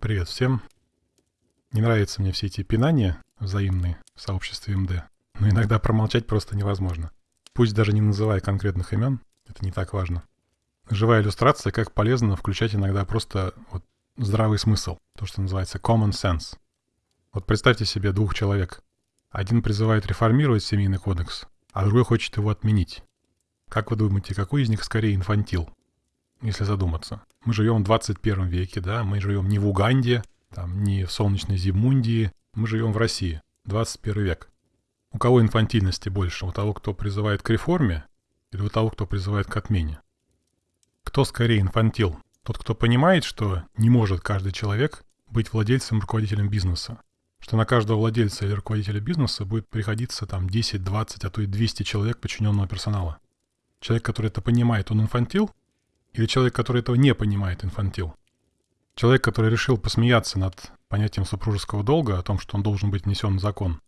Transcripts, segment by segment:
Привет всем. Не нравятся мне все эти пинания взаимные в сообществе МД, но иногда промолчать просто невозможно. Пусть даже не называя конкретных имен, это не так важно. Живая иллюстрация, как полезно включать иногда просто вот здравый смысл, то, что называется common sense. Вот представьте себе двух человек. Один призывает реформировать семейный кодекс, а другой хочет его отменить. Как вы думаете, какой из них скорее инфантил? Если задуматься. Мы живем в 21 веке, да, мы живем не в Уганде, там, не в солнечной Зимундии, мы живем в России, 21 век. У кого инфантильности больше? У того, кто призывает к реформе или у того, кто призывает к отмене? Кто скорее инфантил? Тот, кто понимает, что не может каждый человек быть владельцем, руководителем бизнеса. Что на каждого владельца или руководителя бизнеса будет приходиться там 10, 20, а то и 200 человек подчиненного персонала. Человек, который это понимает, он инфантил? Или человек, который этого не понимает, инфантил? Человек, который решил посмеяться над понятием супружеского долга, о том, что он должен быть внесен в закон.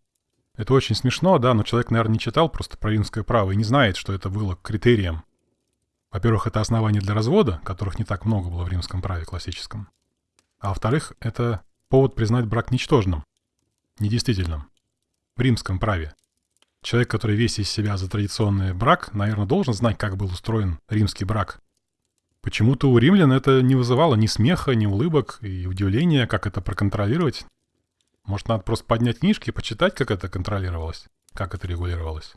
Это очень смешно, да, но человек, наверное, не читал просто про римское право и не знает, что это было критерием. Во-первых, это основание для развода, которых не так много было в римском праве классическом. А во-вторых, это повод признать брак ничтожным, недействительным. В римском праве. Человек, который весь из себя за традиционный брак, наверное, должен знать, как был устроен римский брак. Почему-то у римлян это не вызывало ни смеха, ни улыбок и удивления, как это проконтролировать. Может, надо просто поднять книжки и почитать, как это контролировалось, как это регулировалось.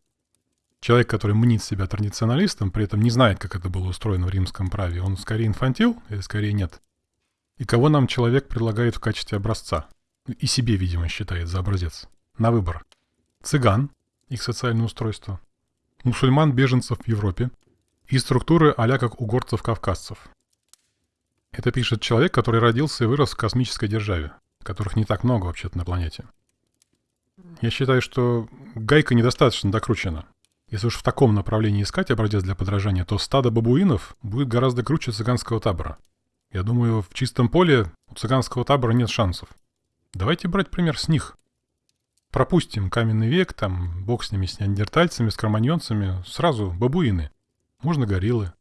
Человек, который мнит себя традиционалистом, при этом не знает, как это было устроено в римском праве, он скорее инфантил или скорее нет? И кого нам человек предлагает в качестве образца? И себе, видимо, считает за образец. На выбор. Цыган, их социальное устройство. Мусульман-беженцев в Европе, и структуры а как у горцев-кавказцев. Это пишет человек, который родился и вырос в космической державе, которых не так много вообще-то на планете. Я считаю, что гайка недостаточно докручена. Если уж в таком направлении искать образец для подражания, то стадо бабуинов будет гораздо круче цыганского табора. Я думаю, в чистом поле у цыганского табора нет шансов. Давайте брать пример с них. Пропустим каменный век, там, бог с ними, с неандертальцами, с кроманьонцами, сразу бабуины – можно гориллы.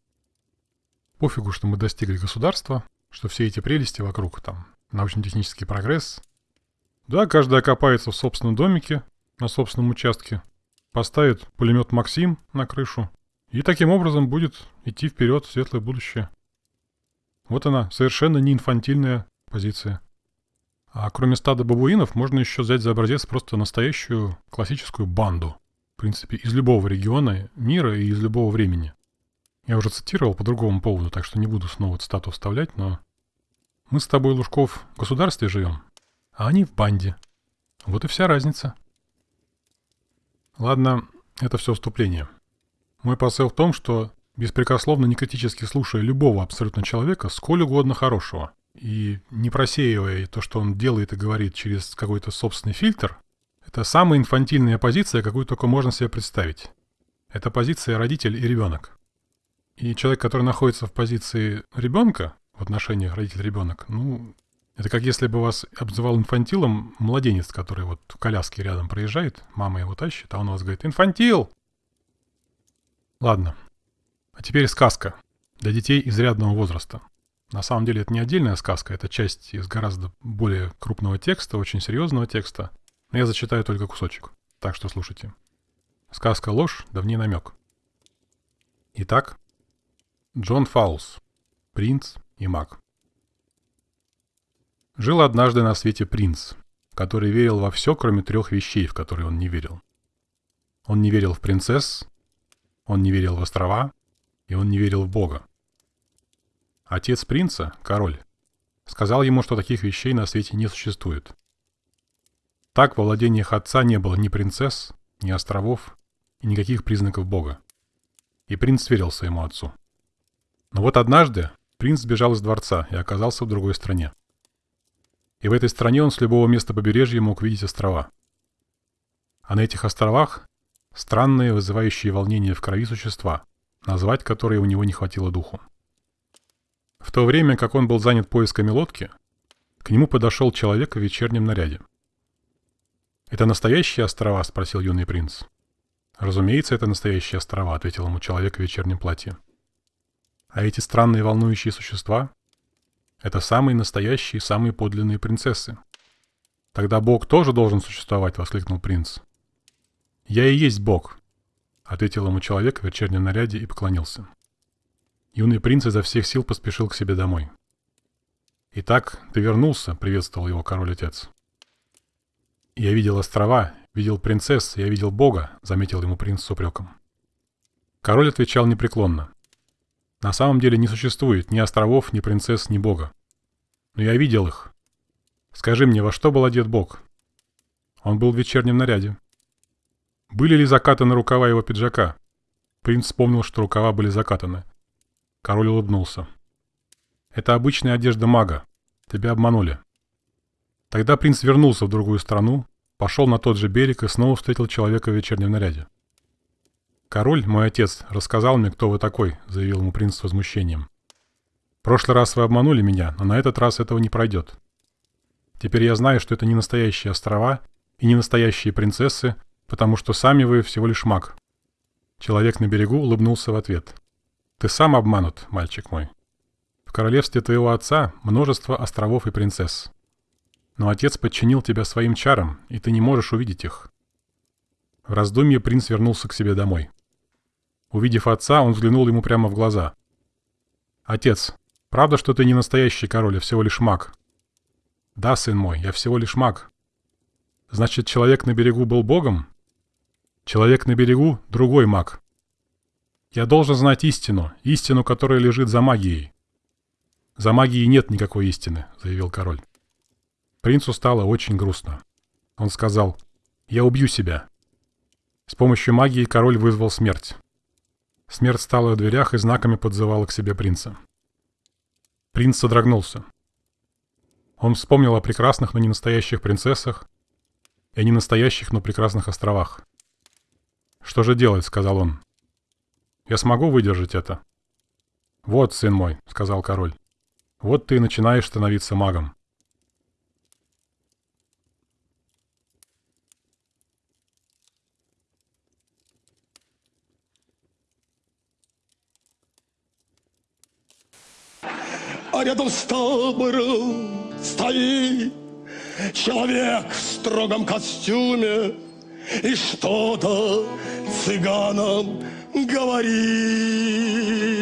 Пофигу, что мы достигли государства, что все эти прелести вокруг, там, научно-технический прогресс. Да, каждый окопается в собственном домике, на собственном участке, поставит пулемет «Максим» на крышу и таким образом будет идти вперед в светлое будущее. Вот она, совершенно не инфантильная позиция. А кроме стада бабуинов, можно еще взять за образец просто настоящую классическую банду. В принципе, из любого региона мира и из любого времени. Я уже цитировал по другому поводу, так что не буду снова цитату вставлять, но... Мы с тобой, Лужков, в государстве живем, а они в банде. Вот и вся разница. Ладно, это все вступление. Мой посыл в том, что беспрекословно некритически слушая любого абсолютно человека, сколь угодно хорошего, и не просеивая то, что он делает и говорит через какой-то собственный фильтр, это самая инфантильная позиция, какую только можно себе представить. Это позиция родитель и ребенок. И человек, который находится в позиции ребенка, в отношениях родитель-ребенок, ну, это как если бы вас обзывал инфантилом младенец, который вот в коляске рядом проезжает, мама его тащит, а он у вас говорит «Инфантил!» Ладно. А теперь сказка для детей изрядного возраста. На самом деле это не отдельная сказка, это часть из гораздо более крупного текста, очень серьезного текста. Но я зачитаю только кусочек, так что слушайте. Сказка ложь, да в ней намек. Итак, Джон Фаулс. Принц и маг. Жил однажды на свете принц, который верил во все, кроме трех вещей, в которые он не верил. Он не верил в принцесс, он не верил в острова, и он не верил в Бога. Отец принца, король, сказал ему, что таких вещей на свете не существует. Так во владениях отца не было ни принцесс, ни островов и никаких признаков Бога. И принц верил своему отцу. Но вот однажды принц сбежал из дворца и оказался в другой стране. И в этой стране он с любого места побережья мог видеть острова. А на этих островах странные, вызывающие волнение в крови существа, назвать которые у него не хватило духу. В то время, как он был занят поисками лодки, к нему подошел человек в вечернем наряде. «Это настоящие острова?» – спросил юный принц. «Разумеется, это настоящие острова», – ответил ему человек в вечернем платье. А эти странные волнующие существа? Это самые настоящие, самые подлинные принцессы. Тогда Бог тоже должен существовать, воскликнул принц. Я и есть Бог, ответил ему человек в вечернем наряде и поклонился. Юный принц изо всех сил поспешил к себе домой. «Итак, ты вернулся», — приветствовал его король-отец. «Я видел острова, видел принцесс, я видел Бога», — заметил ему принц с упреком. Король отвечал непреклонно. «На самом деле не существует ни островов, ни принцесс, ни Бога. Но я видел их. Скажи мне, во что был одет Бог?» Он был в вечернем наряде. Были ли закатаны рукава его пиджака? Принц вспомнил, что рукава были закатаны. Король улыбнулся. «Это обычная одежда мага. Тебя обманули». Тогда принц вернулся в другую страну, пошел на тот же берег и снова встретил человека в вечернем наряде. «Король, мой отец, рассказал мне, кто вы такой», — заявил ему принц с возмущением. «В прошлый раз вы обманули меня, но на этот раз этого не пройдет. Теперь я знаю, что это не настоящие острова и не настоящие принцессы, потому что сами вы всего лишь маг». Человек на берегу улыбнулся в ответ. Ты сам обманут, мальчик мой. В королевстве твоего отца множество островов и принцесс. Но отец подчинил тебя своим чарам, и ты не можешь увидеть их. В раздумье принц вернулся к себе домой. Увидев отца, он взглянул ему прямо в глаза. «Отец, правда, что ты не настоящий король, а всего лишь маг?» «Да, сын мой, я всего лишь маг». «Значит, человек на берегу был богом?» «Человек на берегу — другой маг. Я должен знать истину, истину, которая лежит за магией. За магией нет никакой истины, заявил король. Принцу стало очень грустно. Он сказал, я убью себя. С помощью магии король вызвал смерть. Смерть стала в дверях и знаками подзывала к себе принца. Принц содрогнулся. Он вспомнил о прекрасных, но не настоящих принцессах и о ненастоящих, но прекрасных островах. «Что же делать?» — сказал он. Я смогу выдержать это?» «Вот, сын мой», — сказал король. «Вот ты и начинаешь становиться магом». А рядом с табором стоит человек в строгом костюме и что-то цыганам говорит.